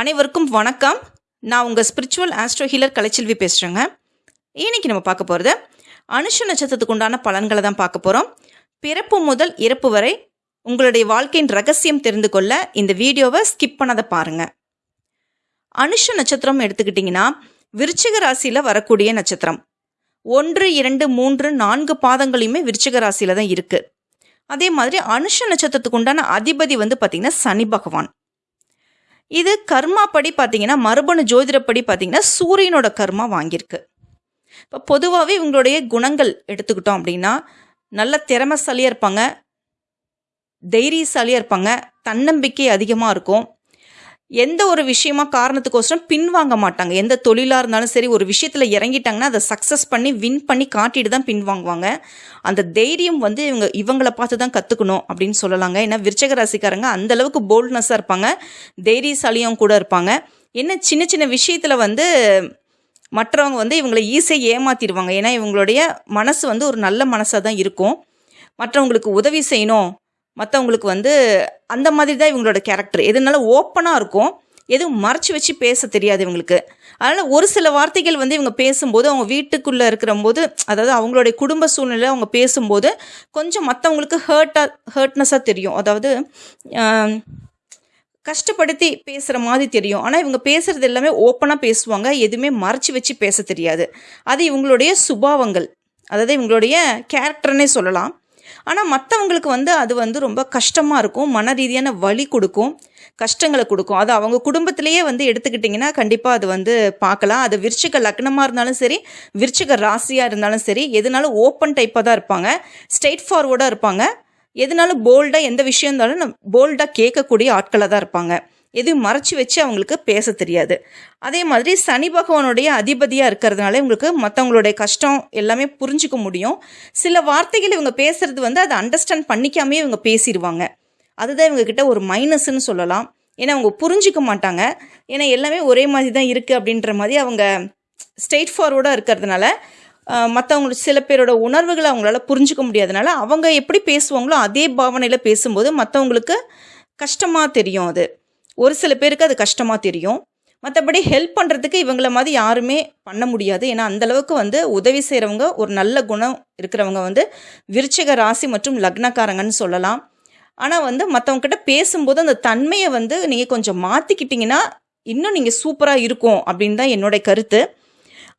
அனைவருக்கும் வணக்கம். நான் உங்கள் ஸ்பிரிச்சுவல் ஆஸ்ட்ரோ ஹீலர் கலைச்செல்வி பேசுகிறேங்க இன்னைக்கு நம்ம பார்க்க போகிறது அனுஷ நட்சத்திரத்துக்கு உண்டான பலன்களை தான் பார்க்க போகிறோம் பிறப்பு முதல் இறப்பு வரை உங்களுடைய வாழ்க்கையின் ரகசியம் தெரிந்து கொள்ள இந்த வீடியோவை ஸ்கிப் பண்ணாத பாருங்கள் அனுஷ நட்சத்திரம் எடுத்துக்கிட்டிங்கன்னா விருச்சிக ராசியில் வரக்கூடிய நட்சத்திரம். ஒன்று இரண்டு மூன்று நான்கு பாதங்களையுமே விருச்சிக ராசியில் தான் இருக்குது அதே மாதிரி அனுஷ நட்சத்திரத்துக்கு உண்டான அதிபதி வந்து பார்த்திங்கன்னா சனி பகவான். இது கர்மா படி பார்த்தீங்கன்னா மரபணு ஜோதிடப்படி பார்த்தீங்கன்னா சூரியனோட கர்மா வாங்கியிருக்கு. இப்போ பொதுவாகவே இவங்களுடைய குணங்கள் எடுத்துக்கிட்டோம் அப்படின்னா நல்ல திறமைசாலியாக இருப்பாங்க தைரியசாலியாக இருப்பாங்க தன்னம்பிக்கை அதிகமாக இருக்கும் எந்த ஒரு விஷயமா காரணத்துக்கோசரம் பின்வாங்க மாட்டாங்க. எந்த தொழிலாக இருந்தாலும் சரி ஒரு விஷயத்தில் இறங்கிட்டாங்கன்னா அதை சக்ஸஸ் பண்ணி வின் பண்ணி காட்டிட்டு தான் பின்வாங்குவாங்க. அந்த தைரியம் வந்து இவங்க இவங்கள பார்த்து தான் கற்றுக்கணும் அப்படின்னு சொல்லலாங்க. ஏன்னா விருச்சக ராசிக்காரங்க அந்தளவுக்கு போல்ட்னஸாக இருப்பாங்க. தைரியசாலியும் கூட இருப்பாங்க. என்ன சின்ன சின்ன விஷயத்தில் வந்து மற்றவங்க வந்து இவங்களை ஈஸியாக ஏமாற்றிடுவாங்க ஏன்னா இவங்களுடைய மனசு வந்து ஒரு நல்ல மனசாக தான் இருக்கும். மற்றவங்களுக்கு உதவி செய்யணும். மற்றவங்களுக்கு வந்து அந்த மாதிரி தான் இவங்களோட கேரக்டர் எதுனாலும் ஓப்பனாக இருக்கும். எதுவும் மறைச்சி வச்சு பேச தெரியாது இவங்களுக்கு. அதனால் ஒரு சில வார்த்தைகள் வந்து இவங்க பேசும்போது அவங்க வீட்டுக்குள்ளே இருக்கிற போது அதாவது அவங்களுடைய குடும்ப சூழ்நிலை அவங்க பேசும்போது கொஞ்சம் மற்றவங்களுக்கு ஹர்ட்டாக ஹர்ட்னஸாக தெரியும். அதாவது கஷ்டப்படுத்தி பேசுகிற மாதிரி தெரியும். ஆனால் இவங்க பேசுகிறது எல்லாமே ஓப்பனாக பேசுவாங்க. எதுவுமே மறைச்சி வச்சு பேச தெரியாது. அது இவங்களுடைய சுபாவங்கள். அதாவது இவங்களுடைய கேரக்டர்னே சொல்லலாம். ஆனால் மற்றவங்களுக்கு வந்து அது வந்து ரொம்ப கஷ்டமாக இருக்கும். மன ரீதியான வலி கொடுக்கும். கஷ்டங்களை கொடுக்கும். அது அவங்க குடும்பத்திலேயே வந்து எடுத்துக்கிட்டிங்கன்னா கண்டிப்பாக அது வந்து பார்க்கலாம். அது விருச்சிக லக்னமாக இருந்தாலும் சரி விருச்சிக ராசியாக இருந்தாலும் சரி எதுனாலும் ஓப்பன் டைப்பாக தான் இருப்பாங்க. ஸ்ட்ரெயிட் ஃபார்வர்டாக இருப்பாங்க. எதுனாலும் போல்டாக எந்த விஷயம் இருந்தாலும் போல்டாக கேட்கக்கூடிய ஆட்களாக தான் இருப்பாங்க. எதுவும் மறைச்சி வச்சு அவங்களுக்கு பேச தெரியாது. அதே மாதிரி சனி பகவானுடைய அதிபதியாக இருக்கிறதுனால இவங்களுக்கு மற்றவங்களுடைய கஷ்டம் எல்லாமே புரிஞ்சுக்க முடியும். சில வார்த்தைகள் இவங்க பேசுறது வந்து அதை அண்டர்ஸ்டாண்ட் பண்ணிக்காமே இவங்க பேசிடுவாங்க அதுதான் இவங்க கிட்ட ஒரு மைனஸ்ன்னு சொல்லலாம். ஏன்னா அவங்க புரிஞ்சிக்க மாட்டாங்க. ஏன்னா எல்லாமே ஒரே மாதிரி தான் இருக்குது அப்படின்ற மாதிரி அவங்க ஸ்ட்ரெயிட் ஃபார்வர்டாக இருக்கிறதுனால மற்றவங்களுக்கு சில பேரோட உணர்வுகளை அவங்களால புரிஞ்சுக்க முடியாதனால அவங்க எப்படி பேசுவாங்களோ அதே பாவனையில் பேசும்போது மற்றவங்களுக்கு கஷ்டமாக தெரியும் அது. ஒரு சில பேருக்கு அது கஷ்டமாக தெரியும். மற்றபடி ஹெல்ப் பண்ணுறதுக்கு இவங்கள மாதிரி யாருமே பண்ண முடியாது. ஏன்னா அந்தளவுக்கு வந்து உதவி செய்கிறவங்க ஒரு நல்ல குணம் இருக்கிறவங்க வந்து விருச்சிக ராசி மற்றும் லக்னக்காரங்கன்னு சொல்லலாம். ஆனால் வந்து மற்றவங்கக்கிட்ட பேசும்போது அந்த தன்மையை வந்து நீங்கள் கொஞ்சம் மாற்றிக்கிட்டிங்கன்னா இன்னும் நீங்கள் சூப்பராக இருக்கும் அப்படின்னு தான் என்னுடைய கருத்து.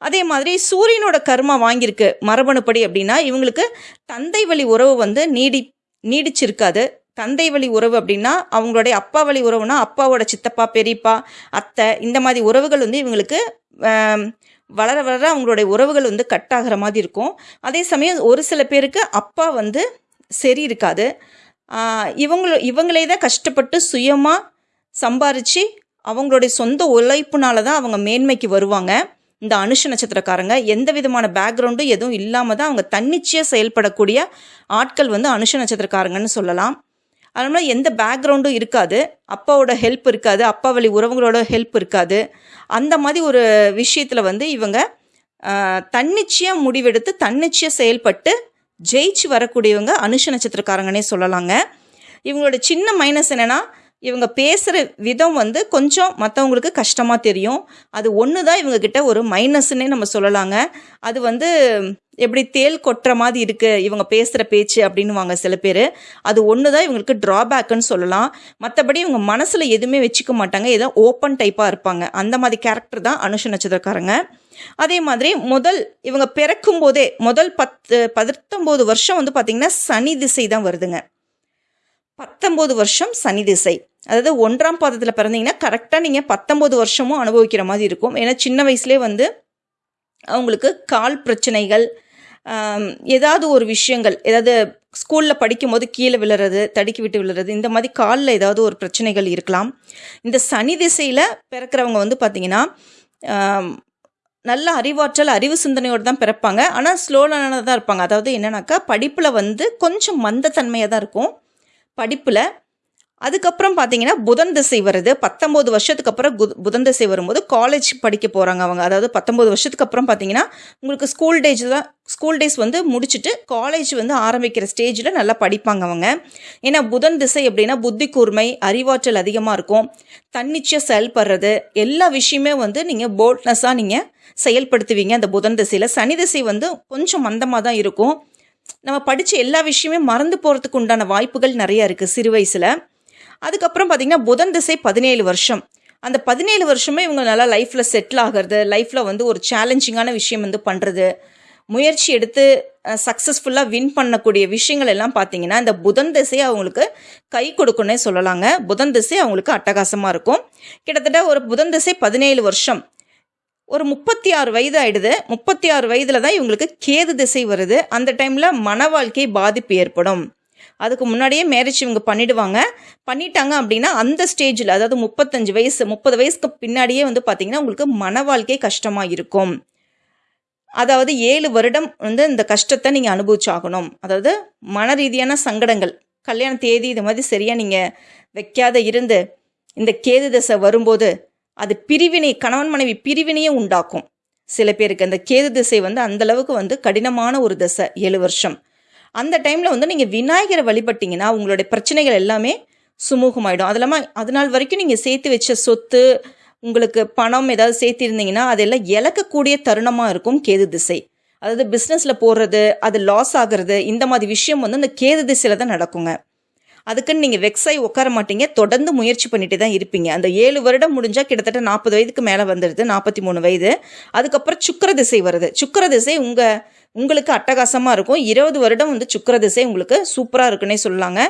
அதே மாதிரி சூரியனோட கர்மா வாங்கியிருக்கு மரபணுப்படி அப்படின்னா இவங்களுக்கு தந்தை வழி உறவு வந்து நீடி நீடிச்சிருக்காது. தந்தை வழி உறவு அப்படின்னா அவங்களுடைய அப்பா வழி உறவுனா அப்பாவோட சித்தப்பா பெரியப்பா அத்தை இந்த மாதிரி உறவுகள் வந்து இவங்களுக்கு வளர வளர அவங்களுடைய உறவுகள் வந்து கட் ஆகிற மாதிரி இருக்கும். அதே சமயம் ஒரு சில பேருக்கு அப்பா வந்து சரி இருக்காது. இவங்கள இவங்களே தான் கஷ்டப்பட்டு சுயமாக சம்பாரித்து அவங்களுடைய சொந்த உழைப்புனால தான் அவங்க மேன்மைக்கு வருவாங்க. இந்த அனுஷ நட்சத்திரக்காரங்க எந்த விதமான பேக்ரவுண்டும் எதுவும் இல்லாமல் தான் அவங்க தன்னிச்சையாக செயல்படக்கூடிய ஆட்கள் வந்து அனுஷ நட்சத்திரக்காரங்கன்னு சொல்லலாம். அதனால எந்த பேக்ரவுண்டும் இருக்காது. அப்பாவோட ஹெல்ப் இருக்காது. அப்பா வழி உறவுகளோட ஹெல்ப் இருக்காது. அந்த மாதிரி ஒரு விஷயத்தில் வந்து இவங்க தன்னிச்சையாக முடிவெடுத்து தன்னிச்சையாக செயல்பட்டு ஜெயிச்சு வரக்கூடியவங்க அனுஷ நட்சத்திரக்காரங்கனே சொல்லலாங்க. இவங்களோட சின்ன மைனஸ் என்னென்னா இவங்க பேசுகிற விதம் வந்து கொஞ்சம் மற்றவங்களுக்கு கஷ்டமாக தெரியும். அது ஒன்று தான் இவங்கக்கிட்ட ஒரு மைனஸ்ன்னே நம்ம சொல்லலாங்க. அது வந்து எப்படி தேல் கொட்டுற மாதிரி இருக்குது இவங்க பேசுகிற பேச்சு அப்படின்னுவாங்க சில பேர். அது ஒன்று தான் இவங்களுக்கு ட்ராபேக்குன்னு சொல்லலாம். மற்றபடி இவங்க மனசில் எதுவுமே வச்சுக்க மாட்டாங்க. ஏதோ ஓப்பன் டைப்பாக இருப்பாங்க. அந்த மாதிரி கேரக்டர் தான் அனுஷ நட்சத்திரக்காரங்க. அதே மாதிரி முதல் இவங்க பிறக்கும் போதே முதல் பத்து பத்தொம்போது வருஷம் வந்து பார்த்திங்கன்னா சனி திசை தான் வருதுங்க. பத்தொம்போது வருஷம் சனி திசை. அதாவது ஒன்றாம் பாதத்தில் பிறந்தீங்கன்னா கரெக்டாக நீங்கள் பத்தொம்போது வருஷமும் அனுபவிக்கிற மாதிரி இருக்கும். ஏன்னா சின்ன வயசுலேயே வந்து அவங்களுக்கு கால் பிரச்சனைகள் ஏதாவது ஒரு விஷயங்கள் ஏதாவது ஸ்கூலில் படிக்கும்போது கீழே விழுறது தடுக்கி விட்டு விழுறது இந்த மாதிரி காலில் ஏதாவது ஒரு பிரச்சனைகள் இருக்கலாம். இந்த சனி திசையில் பிறக்கிறவங்க வந்து பார்த்திங்கன்னா நல்ல அறிவாற்றல் அறிவு சிந்தனையோடு தான் பிறப்பாங்க. ஆனால் ஸ்லோலானதாக தான் இருப்பாங்க. அதாவது என்னன்னாக்கா படிப்பில் வந்து கொஞ்சம் மந்தத்தன்மையாக தான் இருக்கும். படிப்பில் அதுக்கப்புறம் பார்த்தீங்கன்னா புதன் திசை வருது. பத்தொம்போது வருஷத்துக்கு அப்புறம் குத் புதன் திசை வரும்போது காலேஜ் படிக்க போகிறாங்க அவங்க. அதாவது பத்தொம்போது வருஷத்துக்கு அப்புறம் பார்த்தீங்கன்னா உங்களுக்கு ஸ்கூல் டேஜ் தான் ஸ்கூல் டேஸ் வந்து முடிச்சுட்டு காலேஜ் வந்து ஆரம்பிக்கிற ஸ்டேஜில் நல்லா படிப்பாங்க அவங்க. ஏன்னா புதன் திசை அப்படின்னா புத்தி கூர்மை அறிவாற்றல் அதிகமாக இருக்கும். தன்னிச்சையாக செயல்படுறது எல்லா விஷயமே வந்து நீங்கள் போல்ட்னஸாக நீங்கள் செயல்படுத்துவீங்க அந்த புதன் திசையில். சனி திசை வந்து கொஞ்சம் மந்தமாக தான் இருக்கும். நம்ம படித்த எல்லா விஷயமே மறந்து போகிறதுக்கு உண்டான வாய்ப்புகள் நிறையா இருக்குது சிறு வயசில். அதுக்கப்புறம் பார்த்திங்கன்னா புதன் திசை பதினேழு வருஷம். அந்த பதினேழு வருஷமே இவங்க நல்லா லைஃப்பில் செட்டில் ஆகிறது லைஃப்பில் வந்து ஒரு சேலஞ்சிங்கான விஷயம் வந்து பண்ணுறது முயற்சி எடுத்து சக்ஸஸ்ஃபுல்லாக வின் பண்ணக்கூடிய விஷயங்கள் எல்லாம் பார்த்தீங்கன்னா இந்த புதன் திசை அவங்களுக்கு கை கொடுக்குன்னே சொல்லலாங்க. புதன் திசை அவங்களுக்கு அட்டகாசமாக இருக்கும். கிட்டத்தட்ட ஒரு புதன் திசை பதினேழு வருஷம். ஒரு முப்பத்தி ஆறு வயது ஆயிடுது. முப்பத்தி ஆறு வயதில் தான் இவங்களுக்கு கேது திசை வருது. அந்த டைமில் மன வாழ்க்கை பாதிப்பு ஏற்படும். அதுக்கு முன்னாடியே மேரேஜ் இவங்க பண்ணிடுவாங்க. பண்ணிட்டாங்க அப்படின்னா அந்த ஸ்டேஜில் அதாவது முப்பத்தஞ்சு வயசு முப்பது வயசுக்கு பின்னாடியே வந்து பார்த்தீங்கன்னா உங்களுக்கு மன வாழ்க்கை கஷ்டமாக இருக்கும். அதாவது ஏழு வருடம் வந்து இந்த கஷ்டத்தை நீங்கள் அனுபவிச்சாகணும். அதாவது மன ரீதியான சங்கடங்கள் கல்யாண தேதி இது மாதிரி சரியாக நீங்கள் வைக்காத இருந்து இந்த கேது தசை வரும்போது அது பிரிவினை கணவன் மனைவி பிரிவினையே உண்டாக்கும். சில பேருக்கு அந்த கேது திசை வந்து அந்தளவுக்கு வந்து கடினமான ஒரு திசை ஏழு வருஷம். அந்த டைமில் வந்து நீங்கள் விநாயகரை வழிபட்டிங்கன்னா உங்களுடைய பிரச்சனைகள் எல்லாமே சுமூகமாயிடும். அது இல்லாமல் அது நாள் வரைக்கும் நீங்கள் சேர்த்து வச்ச சொத்து உங்களுக்கு பணம் ஏதாவது சேர்த்திருந்தீங்கன்னா அதெல்லாம் இழக்கக்கூடிய தருணமாக இருக்கும் கேது திசை. அதாவது பிஸ்னஸில் போடுறது அது லாஸ் ஆகிறது இந்த மாதிரி விஷயம் வந்து இந்த கேது திசையில் தான் நடக்குங்க. அதுக்குன்னு நீங்கள் வெக்ஸாய் உட்கார மாட்டீங்க. தொடர்ந்து முயற்சி பண்ணிட்டு தான் இருப்பீங்க. அந்த ஏழு வருடம் முடிஞ்சால் கிட்டத்தட்ட நாற்பது வயதுக்கு மேலே வந்துடுது நாற்பத்தி மூணு வயது. அதுக்கப்புறம் சுக்கர திசை வருது. சுக்கர திசை உங்கள் உங்களுக்கு அட்டகாசமாக இருக்கும். இருபது வருடம் வந்து சுக்கர திசை உங்களுக்கு சூப்பராக இருக்குன்னே சொல்லாங்க.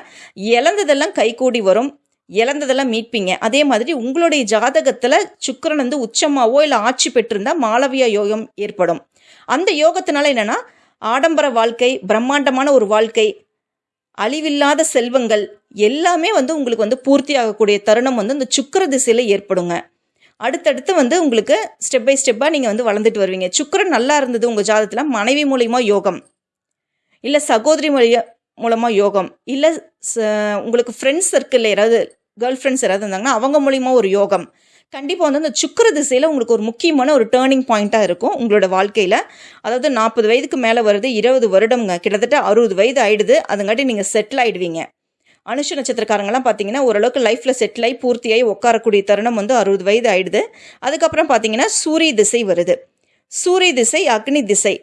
இழந்ததெல்லாம் கைகூடி வரும். இழந்ததெல்லாம் மீட்பீங்க. அதே மாதிரி உங்களுடைய ஜாதகத்தில் சுக்கரன் வந்து உச்சமாவோ இல்லை ஆட்சி பெற்றிருந்தால் மாளவியா யோகம் ஏற்படும். அந்த யோகத்தினால என்னென்னா ஆடம்பர வாழ்க்கை பிரம்மாண்டமான ஒரு வாழ்க்கை அழிவில்லாத செல்வங்கள் எல்லாமே வந்து உங்களுக்கு வந்து பூர்த்தி ஆகக்கூடிய தருணம் வந்து இந்த சுக்கர திசையில் ஏற்படுங்க. அடுத்தடுத்து வந்து உங்களுக்கு ஸ்டெப் பை ஸ்டெப்பாக நீங்கள் வந்து வளர்ந்துட்டு வருவீங்க. சுக்கரன் நல்லா இருந்தது உங்கள் ஜாதத்தில் மனைவி மூலியமாக யோகம். இல்லை சகோதரி மொழிய மூலமாக யோகம். இல்லை உங்களுக்கு ஃப்ரெண்ட்ஸ் சர்க்கிளில் யாராவது கேர்ள் ஃப்ரெண்ட்ஸ் யாராவது இருந்தாங்கன்னா அவங்க மூலிமா ஒரு யோகம். கண்டிப்பாக வந்து அந்த சுக்கர திசையில் உங்களுக்கு ஒரு முக்கியமான ஒரு டேர்னிங் பாயிண்ட்டாக இருக்கும் உங்களோட வாழ்க்கையில். அதாவது நாற்பது வயதுக்கு மேலே வருது இருபது வருடம்ங்க. கிட்டத்தட்ட அறுபது வயது ஆயிடுது. அதுங்காட்டி நீங்கள் செட்டில் ஆகிடுவீங்க அனுஷ நட்சத்திரக்காரங்களாம் பார்த்தீங்கன்னா ஓரளவுக்கு லைஃப்பில் செட்டில் ஆகி பூர்த்தியாகி உட்காரக்கூடிய தருணம் வந்து அறுபது வயது ஆயிடுது. அதுக்கப்புறம் பார்த்தீங்கன்னா சூரிய திசை வருது. சூரிய திசை அக்னி திசை.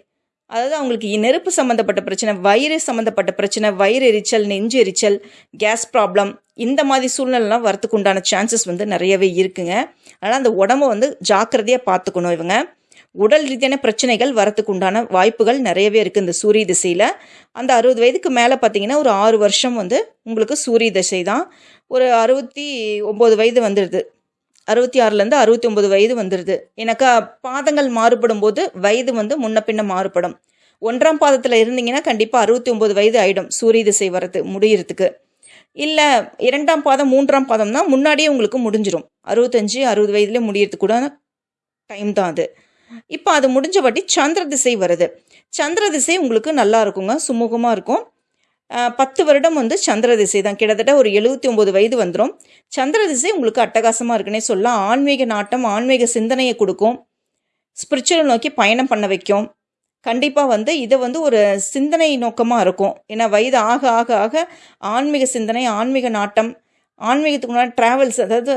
அதாவது அவங்களுக்கு நெருப்பு சம்மந்தப்பட்ட பிரச்சனை வயிறு சம்மந்தப்பட்ட பிரச்சனை வயிறு எரிச்சல் நெஞ்சு எரிச்சல் கேஸ் ப்ராப்ளம் இந்த மாதிரி சூழ்நிலைலாம் வரத்துக்கு உண்டான சான்சஸ் வந்து நிறையவே இருக்குங்க. அதனால் அந்த உடம்ப வந்து ஜாக்கிரதையாக பார்த்துக்கணும் இவங்க. உடல் ரீதியான பிரச்சனைகள் வரத்துக்கு உண்டான வாய்ப்புகள் நிறையவே இருக்குது இந்த சூரிய திசையில். அந்த அறுபது வயதுக்கு மேலே பார்த்தீங்கன்னா ஒரு ஆறு வருஷம் வந்து உங்களுக்கு சூரிய திசை தான். ஒரு அறுபத்தி ஒம்பது வயது வந்துடுது அறுபத்தி ஆறுலேருந்து அறுபத்தி ஒம்பது வயது வந்துடுது எனக்கா பாதங்கள் மாறுபடும் போது வயது வந்து முன்ன பின்ன மாறுபடும். ஒன்றாம் பாதத்தில் இருந்தீங்கன்னா கண்டிப்பாக அறுபத்தி ஒம்பது வயது ஆகிடும் சூரிய திசை வரது முடியறதுக்கு. இல்லை இரண்டாம் பாதம் மூன்றாம் பாதம் தான் முன்னாடியே உங்களுக்கு முடிஞ்சிடும் அறுபத்தஞ்சு அறுபது வயதுலேயே முடியறதுக்கு கூட டைம் தான் அது. இப்போ அது முடிஞ்ச வாட்டி சந்திர திசை வருது. சந்திர திசை உங்களுக்கு நல்லா இருக்குங்க சுமூகமாக இருக்கும். பத்து வருடம் வந்து சந்திர திசை தான். கிட்டத்தட்ட ஒரு எழுபத்தி ஒம்பது வயது வந்துடும் சந்திர திசை உங்களுக்கு அட்டகாசமாக இருக்குன்னே சொல்ல ஆன்மீக நாட்டம் ஆன்மீக சிந்தனையை கொடுக்கும். ஸ்பிரிச்சுவல் நோக்கி பயணம் பண்ண வைக்கும். கண்டிப்பாக வந்து இதை வந்து ஒரு சிந்தனை நோக்கமாக இருக்கும். ஏன்னா வயது ஆக ஆக ஆக ஆன்மீக சிந்தனை ஆன்மீக நாட்டம் ஆன்மீகத்துக்கு முன்னாடி ட்ராவல்ஸ் அதாவது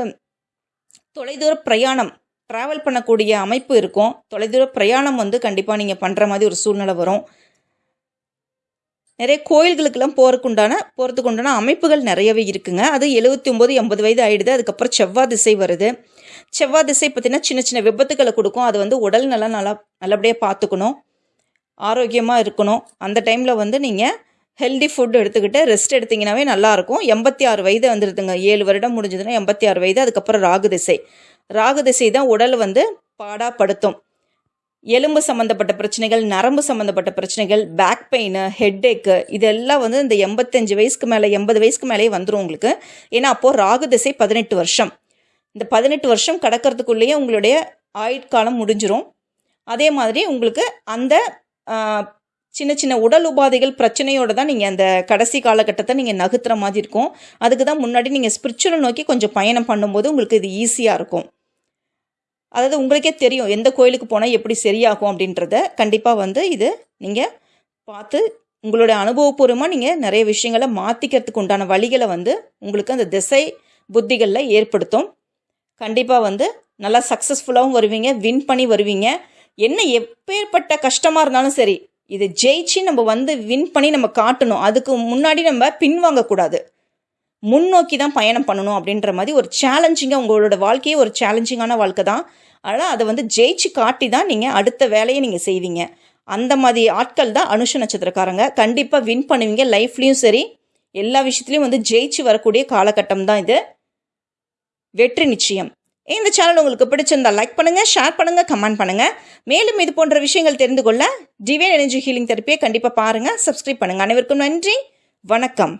தொலைதூர பிரயாணம் ட்ராவல் பண்ணக்கூடிய அமைப்பு இருக்கும். தொலைதூர பிரயாணம் வந்து கண்டிப்பாக நீங்கள் பண்ணுற மாதிரி ஒரு சூழ்நிலை வரும். நிறைய கோயில்களுக்கெல்லாம் போகிறதுக்கு உண்டான போகிறதுக்கு உண்டான அமைப்புகள் நிறையவே இருக்குங்க. அது எழுபத்தி ஒம்பது எண்பது வயது ஆகிடுது அதுக்கப்புறம் செவ்வாய் திசை வருது. செவ்வாய் திசை பார்த்திங்கன்னா சின்ன சின்ன விபத்துக்களை கொடுக்கும். அது வந்து உடல் நல்லா நல்லா நல்லபடியாக பார்த்துக்கணும். ஆரோக்கியமாக இருக்கணும். அந்த டைமில் வந்து நீங்கள் ஹெல்தி ஃபுட் எடுத்துக்கிட்டு ரெஸ்ட் எடுத்திங்கனாவே நல்லாயிருக்கும். எண்பத்தி ஆறு வயது வந்துடுதுங்க ஏழு வருடம் முடிஞ்சதுன்னா எண்பத்தி ஆறு வயது அதுக்கப்புறம் ராகு திசை. ராகு திசை தான் உடல் வந்து பாடாப்படுத்தும். எலும்பு சம்மந்தப்பட்ட பிரச்சனைகள் நரம்பு சம்மந்தப்பட்ட பிரச்சனைகள் பேக் பெயின் ஹெட்டேக்கு இதெல்லாம் வந்து இந்த எண்பத்தஞ்சு வயசுக்கு மேலே எண்பது வயசுக்கு மேலேயே வந்துடும் உங்களுக்கு. ஏன்னா அப்போது ராகு திசை பதினெட்டு வருஷம். இந்த பதினெட்டு வருஷம் கடக்கிறதுக்குள்ளேயே உங்களுடைய ஆயுட்காலம் முடிஞ்சிரும். அதே மாதிரி உங்களுக்கு அந்த சின்ன சின்ன உடல் உபாதைகள் பிரச்சனையோடு தான் நீங்கள் அந்த கடைசி காலகட்டத்தை நீங்கள் நகர்த்துற மாதிரி இருக்கும். அதுக்கு தான் முன்னாடி நீங்கள் ஸ்பிரிச்சுவல் நோக்கி கொஞ்சம் பயணம் பண்ணும்போது உங்களுக்கு இது ஈஸியாக இருக்கும். அதாவது உங்களுக்கே தெரியும் எந்த கோயிலுக்கு போனால் எப்படி சரியாகும் அப்படின்றத. கண்டிப்பாக வந்து இது நீங்கள் பார்த்து உங்களுடைய அனுபவபூர்வமாக நீங்கள் நிறைய விஷயங்களை மாற்றிக்கிறதுக்கு உண்டான வழிகளை வந்து உங்களுக்கு அந்த திசை புத்திகளில் ஏற்படுத்தும். கண்டிப்பாக வந்து நல்லா சக்ஸஸ்ஃபுல்லாகவும் வருவீங்க வின் பண்ணி வருவீங்க. என்ன எப்பேற்பட்ட கஷ்டமாக இருந்தாலும் சரி இது ஜெயிச்சு நம்ம வந்து வின் பண்ணி நம்ம காட்டணும். அதுக்கு முன்னாடி நம்ம பின்வாங்கக்கூடாது முன்னோக்கி தான் பயணம் பண்ணணும் அப்படின்ற மாதிரி ஒரு சேலஞ்சிங்காக உங்களோட வாழ்க்கையே ஒரு சேலஞ்சிங்கான வாழ்க்கை தான். ஆனால் அதை வந்து ஜெயிச்சு காட்டி தான் நீங்கள் அடுத்த வேலையை நீங்கள் செய்வீங்க. அந்த மாதிரி ஆட்கள் தான் அனுஷ நட்சத்திரக்காரங்க. கண்டிப்பாக வின் பண்ணுவீங்க. லைஃப்லேயும் சரி எல்லா விஷயத்துலையும் வந்து ஜெயிச்சு வரக்கூடிய காலகட்டம் தான் இது. வெற்றி நிச்சயம். இந்த சேனல் உங்களுக்கு பிடிச்சிருந்தா லைக் பண்ணுங்கள் ஷேர் பண்ணுங்கள் கமெண்ட் பண்ணுங்கள் மேலும் இது போன்ற விஷயங்கள் தெரிந்து கொள்ள டிவைன் எனர்ஜி ஹீலிங் தெரப்பியை கண்டிப்பாக பாருங்கள் சப்ஸ்கிரைப் பண்ணுங்க. அனைவருக்கும் நன்றி வணக்கம்.